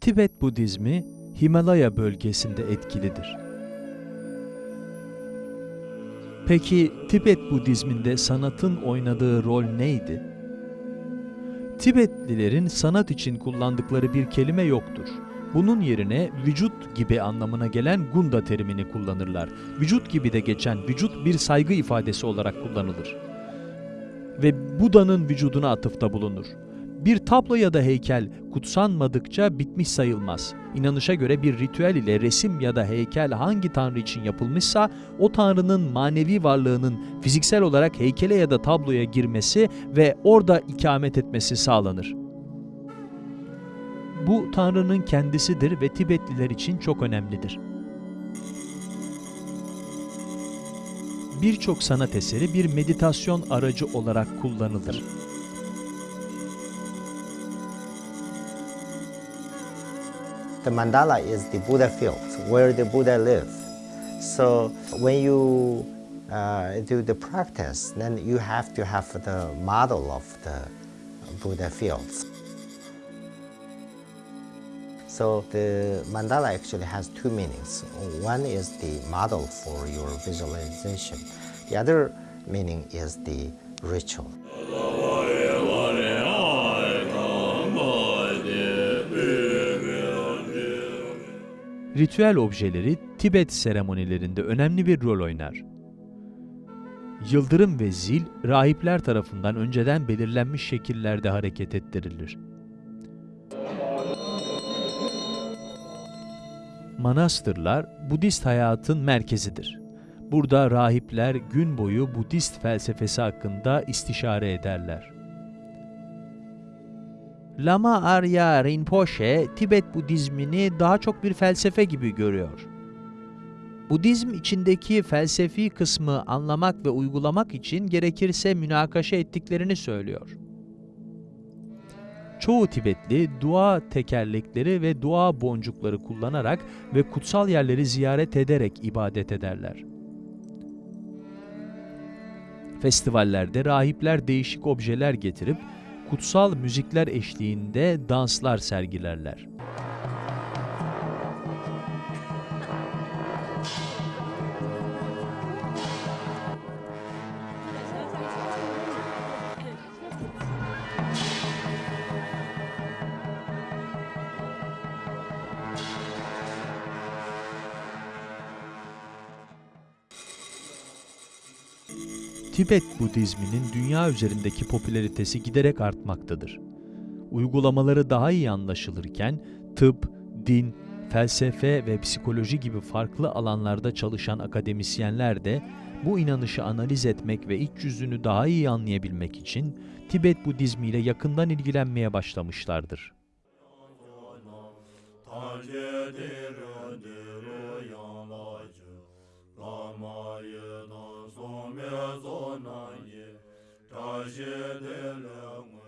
Tibet Budizmi Himalaya bölgesinde etkilidir. Peki Tibet Budizminde sanatın oynadığı rol neydi? Tibetlilerin sanat için kullandıkları bir kelime yoktur. Bunun yerine vücut gibi anlamına gelen gunda terimini kullanırlar. Vücut gibi de geçen vücut bir saygı ifadesi olarak kullanılır. Ve Buda'nın vücuduna atıfta bulunur. Bir tablo ya da heykel kutsanmadıkça bitmiş sayılmaz. İnanışa göre bir ritüel ile resim ya da heykel hangi tanrı için yapılmışsa o tanrının manevi varlığının fiziksel olarak heykele ya da tabloya girmesi ve orada ikamet etmesi sağlanır. Bu tanrının kendisidir ve Tibetliler için çok önemlidir. Birçok sanat eseri bir meditasyon aracı olarak kullanılır. The mandala is the Buddha field where the Buddha lives. So when you uh, do the practice, then you have to have the model of the Buddha fields. So the mandala actually has two meanings. One is the model for your visualization. The other meaning is the ritual. Ritüel objeleri Tibet seremonilerinde önemli bir rol oynar. Yıldırım ve zil, rahipler tarafından önceden belirlenmiş şekillerde hareket ettirilir. Manastırlar, Budist hayatın merkezidir. Burada rahipler gün boyu Budist felsefesi hakkında istişare ederler. Lama Arya Rinpoche, Tibet Budizmini daha çok bir felsefe gibi görüyor. Budizm içindeki felsefi kısmı anlamak ve uygulamak için gerekirse münakaşa ettiklerini söylüyor. Çoğu Tibetli dua tekerlekleri ve dua boncukları kullanarak ve kutsal yerleri ziyaret ederek ibadet ederler. Festivallerde rahipler değişik objeler getirip kutsal müzikler eşliğinde danslar sergilerler. Tibet Budizminin dünya üzerindeki popülaritesi giderek artmaktadır. Uygulamaları daha iyi anlaşılırken tıp, din, felsefe ve psikoloji gibi farklı alanlarda çalışan akademisyenler de bu inanışı analiz etmek ve iç yüzünü daha iyi anlayabilmek için Tibet Budizmi ile yakından ilgilenmeye başlamışlardır. la zo na ye ta je de la